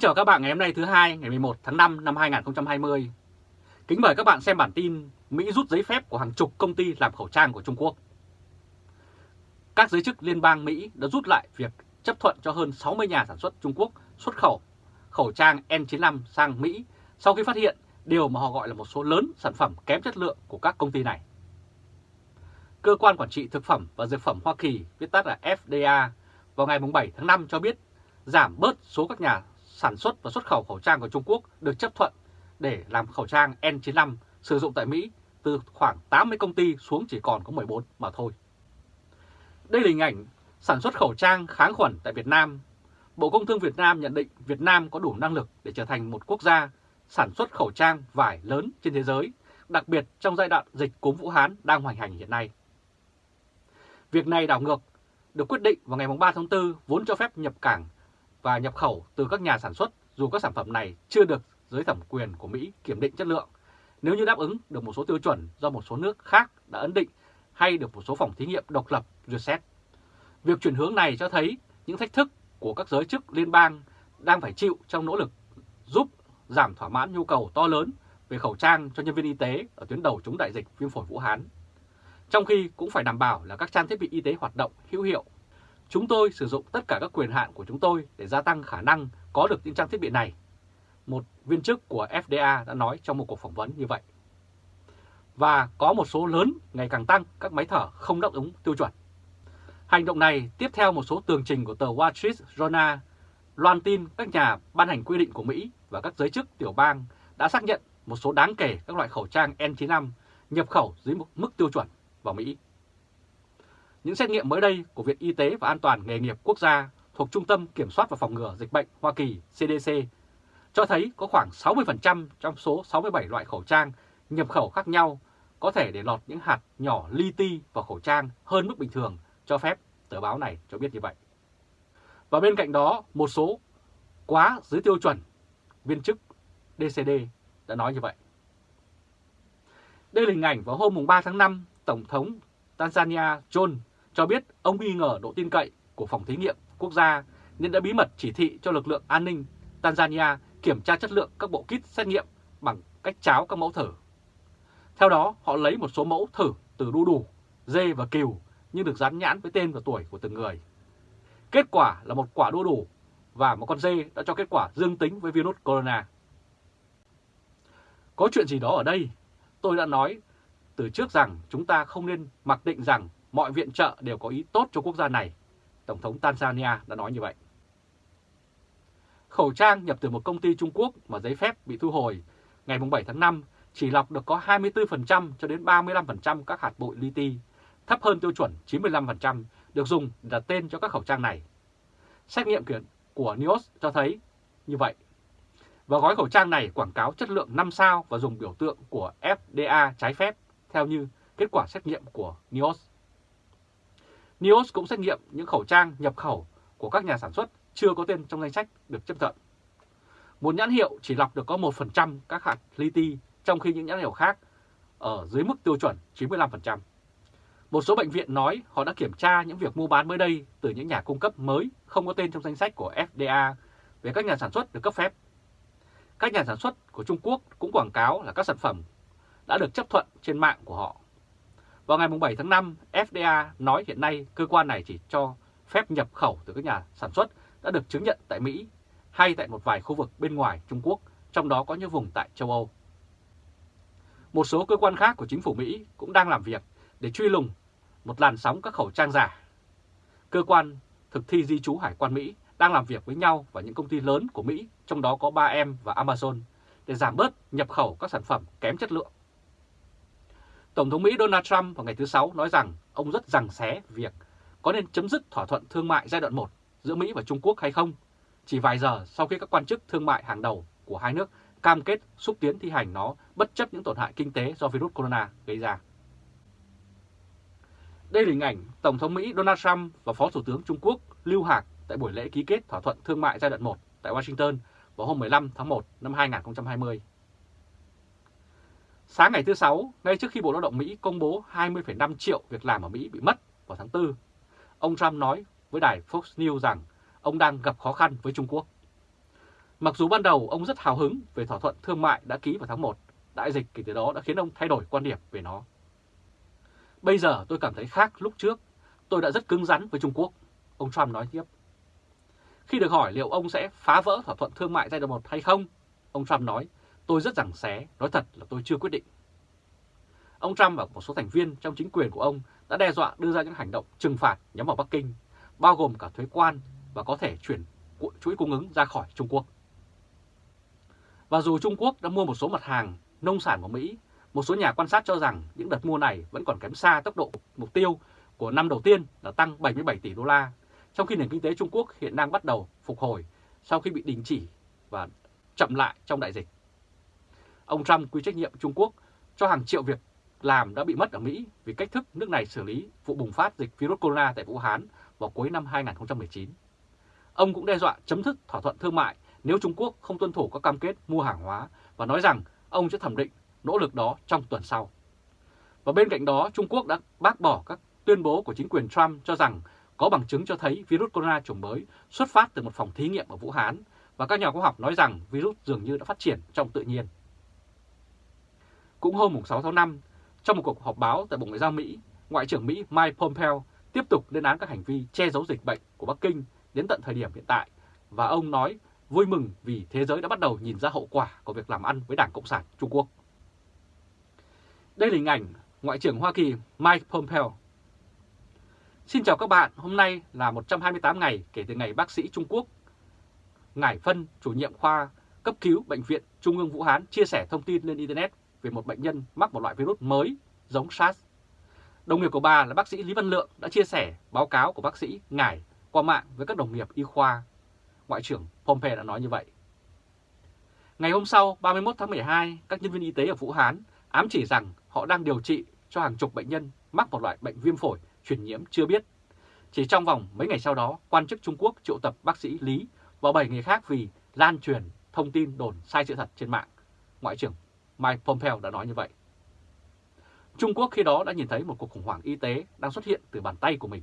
Kính chào các bạn ngày hôm nay thứ hai ngày 11 tháng 5 năm 2020. Kính mời các bạn xem bản tin Mỹ rút giấy phép của hàng chục công ty làm khẩu trang của Trung Quốc. Các giới chức liên bang Mỹ đã rút lại việc chấp thuận cho hơn 60 nhà sản xuất Trung Quốc xuất khẩu khẩu trang N95 sang Mỹ sau khi phát hiện điều mà họ gọi là một số lớn sản phẩm kém chất lượng của các công ty này. Cơ quan Quản trị Thực phẩm và Dược phẩm Hoa Kỳ, viết tắt là FDA, vào ngày 7 tháng 5 cho biết giảm bớt số các nhà sản xuất và xuất khẩu khẩu trang của Trung Quốc được chấp thuận để làm khẩu trang N95 sử dụng tại Mỹ từ khoảng 80 công ty xuống chỉ còn có 14 mà thôi. Đây là hình ảnh sản xuất khẩu trang kháng khuẩn tại Việt Nam. Bộ Công Thương Việt Nam nhận định Việt Nam có đủ năng lực để trở thành một quốc gia sản xuất khẩu trang vải lớn trên thế giới, đặc biệt trong giai đoạn dịch cúm Vũ Hán đang hoành hành hiện nay. Việc này đảo ngược được quyết định vào ngày 3 tháng 4 vốn cho phép nhập cảng và nhập khẩu từ các nhà sản xuất dù các sản phẩm này chưa được giới thẩm quyền của Mỹ kiểm định chất lượng nếu như đáp ứng được một số tiêu chuẩn do một số nước khác đã ấn định hay được một số phòng thí nghiệm độc lập duyệt xét. Việc chuyển hướng này cho thấy những thách thức của các giới chức liên bang đang phải chịu trong nỗ lực giúp giảm thỏa mãn nhu cầu to lớn về khẩu trang cho nhân viên y tế ở tuyến đầu chống đại dịch viêm phổi Vũ Hán. Trong khi cũng phải đảm bảo là các trang thiết bị y tế hoạt động hữu hiệu Chúng tôi sử dụng tất cả các quyền hạn của chúng tôi để gia tăng khả năng có được những trang thiết bị này. Một viên chức của FDA đã nói trong một cuộc phỏng vấn như vậy. Và có một số lớn, ngày càng tăng, các máy thở không đáp ứng tiêu chuẩn. Hành động này tiếp theo một số tường trình của tờ Wall Street Journal loan tin các nhà ban hành quy định của Mỹ và các giới chức tiểu bang đã xác nhận một số đáng kể các loại khẩu trang N95 nhập khẩu dưới mức tiêu chuẩn vào Mỹ. Những xét nghiệm mới đây của Viện Y tế và An toàn Nghề nghiệp Quốc gia thuộc Trung tâm Kiểm soát và Phòng ngừa Dịch bệnh Hoa Kỳ CDC cho thấy có khoảng 60% trong số 67 loại khẩu trang nhập khẩu khác nhau có thể để lọt những hạt nhỏ li ti vào khẩu trang hơn mức bình thường cho phép, tờ báo này cho biết như vậy. Và bên cạnh đó, một số quá dưới tiêu chuẩn, viên chức DCD đã nói như vậy. Đây là hình ảnh vào hôm 3 tháng 5, Tổng thống Tanzania John cho biết ông nghi ngờ độ tin cậy của phòng thí nghiệm quốc gia nên đã bí mật chỉ thị cho lực lượng an ninh Tanzania kiểm tra chất lượng các bộ kit xét nghiệm bằng cách cháo các mẫu thử. Theo đó, họ lấy một số mẫu thử từ đu đủ, dê và cừu nhưng được dán nhãn với tên và tuổi của từng người. Kết quả là một quả đu đủ và một con dê đã cho kết quả dương tính với virus corona. Có chuyện gì đó ở đây? Tôi đã nói từ trước rằng chúng ta không nên mặc định rằng mọi viện trợ đều có ý tốt cho quốc gia này. Tổng thống Tanzania đã nói như vậy. Khẩu trang nhập từ một công ty Trung Quốc mà giấy phép bị thu hồi ngày 7 tháng 5 chỉ lọc được có 24% cho đến 35% các hạt bụi li ti, thấp hơn tiêu chuẩn 95% được dùng đặt tên cho các khẩu trang này. Xét nghiệm của NIOS cho thấy như vậy. Và gói khẩu trang này quảng cáo chất lượng 5 sao và dùng biểu tượng của FDA trái phép theo như kết quả xét nghiệm của NIOS. NIOS cũng xét nghiệm những khẩu trang nhập khẩu của các nhà sản xuất chưa có tên trong danh sách được chấp thuận. Một nhãn hiệu chỉ lọc được có 1% các hạt li ti, trong khi những nhãn hiệu khác ở dưới mức tiêu chuẩn 95%. Một số bệnh viện nói họ đã kiểm tra những việc mua bán mới đây từ những nhà cung cấp mới không có tên trong danh sách của FDA về các nhà sản xuất được cấp phép. Các nhà sản xuất của Trung Quốc cũng quảng cáo là các sản phẩm đã được chấp thuận trên mạng của họ. Vào ngày 7 tháng 5, FDA nói hiện nay cơ quan này chỉ cho phép nhập khẩu từ các nhà sản xuất đã được chứng nhận tại Mỹ hay tại một vài khu vực bên ngoài Trung Quốc, trong đó có những vùng tại châu Âu. Một số cơ quan khác của chính phủ Mỹ cũng đang làm việc để truy lùng một làn sóng các khẩu trang giả. Cơ quan thực thi di trú Hải quan Mỹ đang làm việc với nhau và những công ty lớn của Mỹ, trong đó có 3M và Amazon, để giảm bớt nhập khẩu các sản phẩm kém chất lượng. Tổng thống Mỹ Donald Trump vào ngày thứ Sáu nói rằng ông rất rằng xé việc có nên chấm dứt thỏa thuận thương mại giai đoạn 1 giữa Mỹ và Trung Quốc hay không, chỉ vài giờ sau khi các quan chức thương mại hàng đầu của hai nước cam kết xúc tiến thi hành nó bất chấp những tổn hại kinh tế do virus corona gây ra. Đây là hình ảnh Tổng thống Mỹ Donald Trump và Phó Thủ tướng Trung Quốc Lưu Hạc tại buổi lễ ký kết thỏa thuận thương mại giai đoạn 1 tại Washington vào hôm 15 tháng 1 năm 2020. Sáng ngày thứ Sáu, ngay trước khi Bộ Lao động Mỹ công bố 20,5 triệu việc làm ở Mỹ bị mất vào tháng 4, ông Trump nói với đài Fox News rằng ông đang gặp khó khăn với Trung Quốc. Mặc dù ban đầu ông rất hào hứng về thỏa thuận thương mại đã ký vào tháng 1, đại dịch kể từ đó đã khiến ông thay đổi quan điểm về nó. Bây giờ tôi cảm thấy khác lúc trước, tôi đã rất cứng rắn với Trung Quốc, ông Trump nói tiếp. Khi được hỏi liệu ông sẽ phá vỡ thỏa thuận thương mại giai đoạn 1 hay không, ông Trump nói, tôi rất rằng xé, nói thật là tôi chưa quyết định. Ông Trump và một số thành viên trong chính quyền của ông đã đe dọa đưa ra những hành động trừng phạt nhắm vào Bắc Kinh, bao gồm cả thuế quan và có thể chuyển chuỗi cung ứng ra khỏi Trung Quốc. Và dù Trung Quốc đã mua một số mặt hàng nông sản của Mỹ, một số nhà quan sát cho rằng những đợt mua này vẫn còn kém xa tốc độ mục tiêu của năm đầu tiên là tăng 77 tỷ đô la, trong khi nền kinh tế Trung Quốc hiện đang bắt đầu phục hồi sau khi bị đình chỉ và chậm lại trong đại dịch. Ông Trump quy trách nhiệm Trung Quốc cho hàng triệu việc làm đã bị mất ở Mỹ vì cách thức nước này xử lý vụ bùng phát dịch virus corona tại Vũ Hán vào cuối năm 2019. Ông cũng đe dọa chấm dứt thỏa thuận thương mại nếu Trung Quốc không tuân thủ các cam kết mua hàng hóa và nói rằng ông sẽ thẩm định nỗ lực đó trong tuần sau. Và bên cạnh đó, Trung Quốc đã bác bỏ các tuyên bố của chính quyền Trump cho rằng có bằng chứng cho thấy virus corona chủng mới xuất phát từ một phòng thí nghiệm ở Vũ Hán và các nhà khoa học nói rằng virus dường như đã phát triển trong tự nhiên. Cũng hôm 6 tháng 5, trong một cuộc họp báo tại Bộ Ngoại giao Mỹ, Ngoại trưởng Mỹ Mike Pompeo tiếp tục lên án các hành vi che giấu dịch bệnh của Bắc Kinh đến tận thời điểm hiện tại và ông nói vui mừng vì thế giới đã bắt đầu nhìn ra hậu quả của việc làm ăn với Đảng Cộng sản Trung Quốc. Đây là hình ảnh Ngoại trưởng Hoa Kỳ Mike Pompeo. Xin chào các bạn, hôm nay là 128 ngày kể từ ngày bác sĩ Trung Quốc Ngải Phân, chủ nhiệm khoa cấp cứu Bệnh viện Trung ương Vũ Hán chia sẻ thông tin lên Internet về một bệnh nhân mắc một loại virus mới giống SARS. Đồng nghiệp của bà là bác sĩ Lý Văn Lượng đã chia sẻ báo cáo của bác sĩ Ngải qua mạng với các đồng nghiệp y khoa. Ngoại trưởng Pompeo đã nói như vậy. Ngày hôm sau, 31 tháng 12, các nhân viên y tế ở Vũ Hán ám chỉ rằng họ đang điều trị cho hàng chục bệnh nhân mắc một loại bệnh viêm phổi truyền nhiễm chưa biết. Chỉ trong vòng mấy ngày sau đó, quan chức Trung Quốc triệu tập bác sĩ Lý và 7 người khác vì lan truyền thông tin đồn sai sự thật trên mạng. Ngoại trưởng Mike Pompeo đã nói như vậy. Trung Quốc khi đó đã nhìn thấy một cuộc khủng hoảng y tế đang xuất hiện từ bàn tay của mình.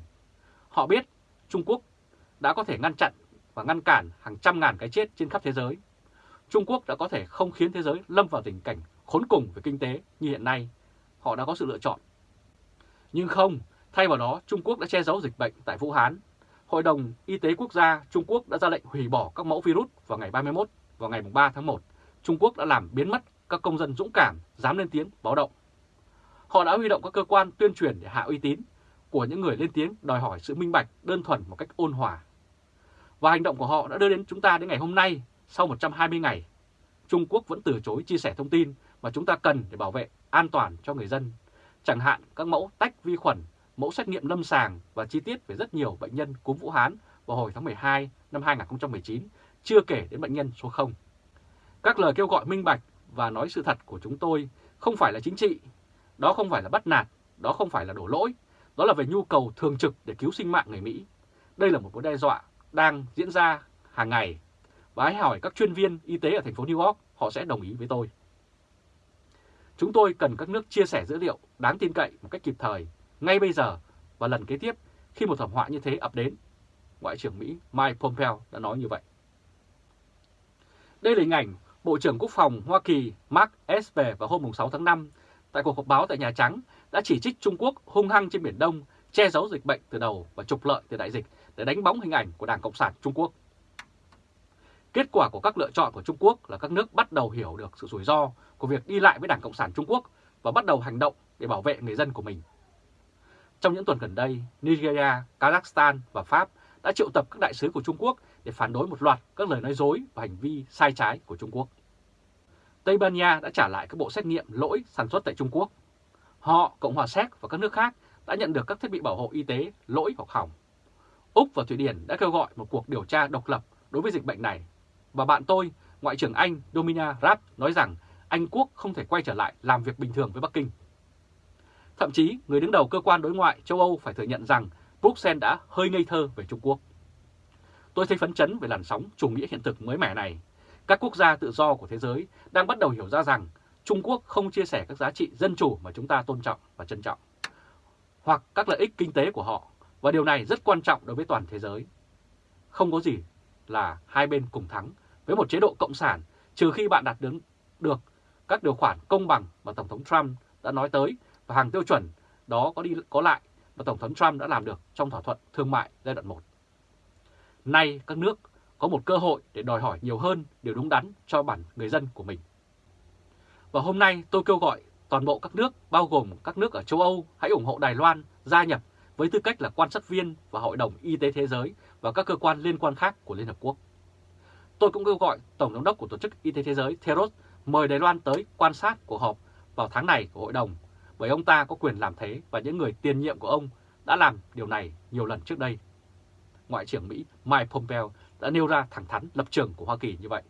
Họ biết Trung Quốc đã có thể ngăn chặn và ngăn cản hàng trăm ngàn cái chết trên khắp thế giới. Trung Quốc đã có thể không khiến thế giới lâm vào tình cảnh khốn cùng về kinh tế như hiện nay. Họ đã có sự lựa chọn. Nhưng không, thay vào đó Trung Quốc đã che giấu dịch bệnh tại Vũ Hán. Hội đồng Y tế Quốc gia Trung Quốc đã ra lệnh hủy bỏ các mẫu virus vào ngày 31 vào ngày 3 tháng 1. Trung Quốc đã làm biến mất các công dân dũng cảm dám lên tiếng báo động. Họ đã huy động các cơ quan tuyên truyền để hạ uy tín của những người lên tiếng đòi hỏi sự minh bạch đơn thuần một cách ôn hòa. Và hành động của họ đã đưa đến chúng ta đến ngày hôm nay, sau 120 ngày. Trung Quốc vẫn từ chối chia sẻ thông tin mà chúng ta cần để bảo vệ an toàn cho người dân, chẳng hạn các mẫu tách vi khuẩn, mẫu xét nghiệm lâm sàng và chi tiết về rất nhiều bệnh nhân cúm Vũ Hán vào hồi tháng 12 năm 2019, chưa kể đến bệnh nhân số 0. Các lời kêu gọi minh bạch và nói sự thật của chúng tôi không phải là chính trị, đó không phải là bắt nạt, đó không phải là đổ lỗi, đó là về nhu cầu thường trực để cứu sinh mạng người Mỹ. Đây là một mối đe dọa đang diễn ra hàng ngày và hãy hỏi các chuyên viên y tế ở thành phố New York, họ sẽ đồng ý với tôi. Chúng tôi cần các nước chia sẻ dữ liệu đáng tin cậy một cách kịp thời, ngay bây giờ và lần kế tiếp khi một thảm họa như thế ập đến. Ngoại trưởng Mỹ Mike Pompeo đã nói như vậy. Đây là hình ảnh Bộ trưởng Quốc phòng Hoa Kỳ Mark Esper vào hôm 6 tháng 5 tại cuộc họp báo tại Nhà Trắng đã chỉ trích Trung Quốc hung hăng trên Biển Đông, che giấu dịch bệnh từ đầu và trục lợi từ đại dịch để đánh bóng hình ảnh của Đảng Cộng sản Trung Quốc. Kết quả của các lựa chọn của Trung Quốc là các nước bắt đầu hiểu được sự rủi ro của việc đi lại với Đảng Cộng sản Trung Quốc và bắt đầu hành động để bảo vệ người dân của mình. Trong những tuần gần đây, Nigeria, Kazakhstan và Pháp đã triệu tập các đại sứ của Trung Quốc để phản đối một loạt các lời nói dối và hành vi sai trái của Trung Quốc. Tây Ban Nha đã trả lại các bộ xét nghiệm lỗi sản xuất tại Trung Quốc. Họ, Cộng hòa Séc và các nước khác đã nhận được các thiết bị bảo hộ y tế lỗi hoặc hỏng. Úc và Thụy Điển đã kêu gọi một cuộc điều tra độc lập đối với dịch bệnh này. Và bạn tôi, Ngoại trưởng Anh Domina Raab nói rằng Anh Quốc không thể quay trở lại làm việc bình thường với Bắc Kinh. Thậm chí, người đứng đầu cơ quan đối ngoại châu Âu phải thừa nhận rằng Bruxelles đã hơi ngây thơ về Trung Quốc. Tôi thấy phấn chấn về làn sóng chủ nghĩa hiện thực mới mẻ này. Các quốc gia tự do của thế giới đang bắt đầu hiểu ra rằng Trung Quốc không chia sẻ các giá trị dân chủ mà chúng ta tôn trọng và trân trọng, hoặc các lợi ích kinh tế của họ, và điều này rất quan trọng đối với toàn thế giới. Không có gì là hai bên cùng thắng, với một chế độ cộng sản trừ khi bạn đạt đến được các điều khoản công bằng mà Tổng thống Trump đã nói tới và hàng tiêu chuẩn đó có đi có lại mà Tổng thống Trump đã làm được trong thỏa thuận thương mại giai đoạn 1. Nay các nước có một cơ hội để đòi hỏi nhiều hơn điều đúng đắn cho bản người dân của mình. Và hôm nay tôi kêu gọi toàn bộ các nước, bao gồm các nước ở châu Âu, hãy ủng hộ Đài Loan gia nhập với tư cách là quan sát viên và Hội đồng Y tế Thế giới và các cơ quan liên quan khác của Liên Hợp Quốc. Tôi cũng kêu gọi Tổng giám đốc của Tổ chức Y tế Thế giới Theros mời Đài Loan tới quan sát cuộc họp vào tháng này của Hội đồng, bởi ông ta có quyền làm thế và những người tiền nhiệm của ông đã làm điều này nhiều lần trước đây. Ngoại trưởng Mỹ Mike Pompeo đã nêu ra thẳng thắn lập trường của Hoa Kỳ như vậy.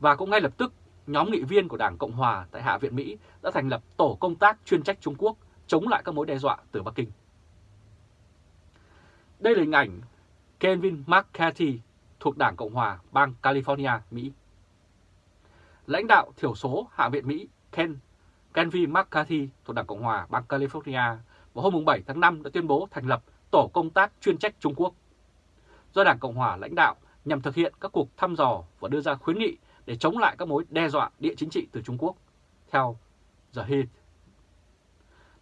Và cũng ngay lập tức, nhóm nghị viên của Đảng Cộng Hòa tại Hạ viện Mỹ đã thành lập tổ công tác chuyên trách Trung Quốc chống lại các mối đe dọa từ Bắc Kinh. Đây là hình ảnh Kevin McCarthy thuộc Đảng Cộng Hòa bang California, Mỹ. Lãnh đạo thiểu số Hạ viện Mỹ Ken Kevin McCarthy thuộc Đảng Cộng Hòa bang California vào hôm 7 tháng 5 đã tuyên bố thành lập Tổ công tác chuyên trách Trung Quốc do Đảng Cộng Hòa lãnh đạo nhằm thực hiện các cuộc thăm dò và đưa ra khuyến nghị để chống lại các mối đe dọa địa chính trị từ Trung Quốc, theo The Hill.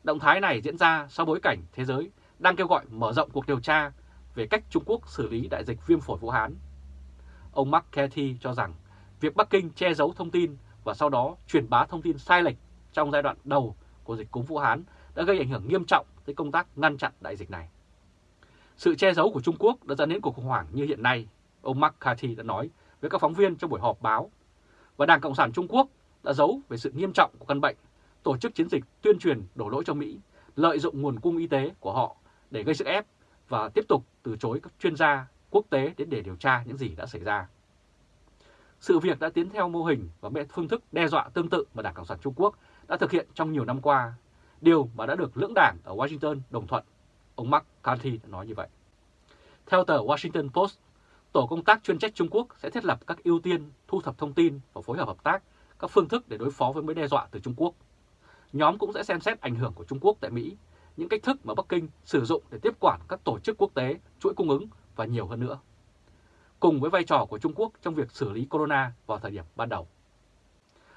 Động thái này diễn ra sau bối cảnh thế giới đang kêu gọi mở rộng cuộc điều tra về cách Trung Quốc xử lý đại dịch viêm phổi Vũ Hán. Ông Mark Cathy cho rằng việc Bắc Kinh che giấu thông tin và sau đó truyền bá thông tin sai lệch trong giai đoạn đầu của dịch cúm Vũ Hán đã gây ảnh hưởng nghiêm trọng tới công tác ngăn chặn đại dịch này. Sự che giấu của Trung Quốc đã dẫn đến cuộc khủng hoảng như hiện nay, ông McCarthy đã nói với các phóng viên trong buổi họp báo. Và Đảng Cộng sản Trung Quốc đã giấu về sự nghiêm trọng của căn bệnh, tổ chức chiến dịch tuyên truyền đổ lỗi cho Mỹ, lợi dụng nguồn cung y tế của họ để gây sức ép và tiếp tục từ chối các chuyên gia quốc tế đến để điều tra những gì đã xảy ra. Sự việc đã tiến theo mô hình và phương thức đe dọa tương tự mà Đảng Cộng sản Trung Quốc đã thực hiện trong nhiều năm qua, điều mà đã được lưỡng đảng ở Washington đồng thuận Ông McCarthy đã nói như vậy. Theo tờ Washington Post, Tổ công tác chuyên trách Trung Quốc sẽ thiết lập các ưu tiên thu thập thông tin và phối hợp hợp tác các phương thức để đối phó với mối đe dọa từ Trung Quốc. Nhóm cũng sẽ xem xét ảnh hưởng của Trung Quốc tại Mỹ, những cách thức mà Bắc Kinh sử dụng để tiếp quản các tổ chức quốc tế, chuỗi cung ứng và nhiều hơn nữa. Cùng với vai trò của Trung Quốc trong việc xử lý corona vào thời điểm ban đầu.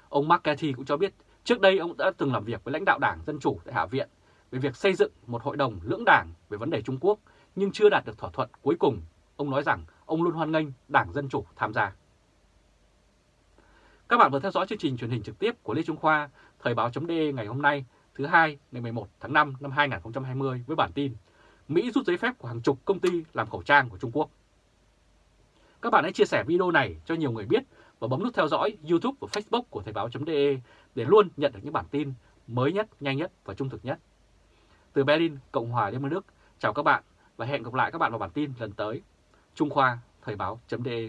Ông McCarthy cũng cho biết trước đây ông đã từng làm việc với lãnh đạo Đảng Dân Chủ tại Hạ viện về việc xây dựng một hội đồng lưỡng đảng về vấn đề Trung Quốc nhưng chưa đạt được thỏa thuận cuối cùng. Ông nói rằng ông luôn hoan nghênh Đảng Dân Chủ tham gia. Các bạn vừa theo dõi chương trình truyền hình trực tiếp của Lê Trung Khoa, Thời báo.de ngày hôm nay, thứ hai ngày 11 tháng 5 năm 2020 với bản tin Mỹ rút giấy phép của hàng chục công ty làm khẩu trang của Trung Quốc. Các bạn hãy chia sẻ video này cho nhiều người biết và bấm nút theo dõi YouTube và Facebook của Thời báo.de để luôn nhận được những bản tin mới nhất, nhanh nhất và trung thực nhất. Từ Berlin, Cộng hòa Liên bang Đức, chào các bạn và hẹn gặp lại các bạn vào bản tin lần tới. Trung Khoa, Thời báo.de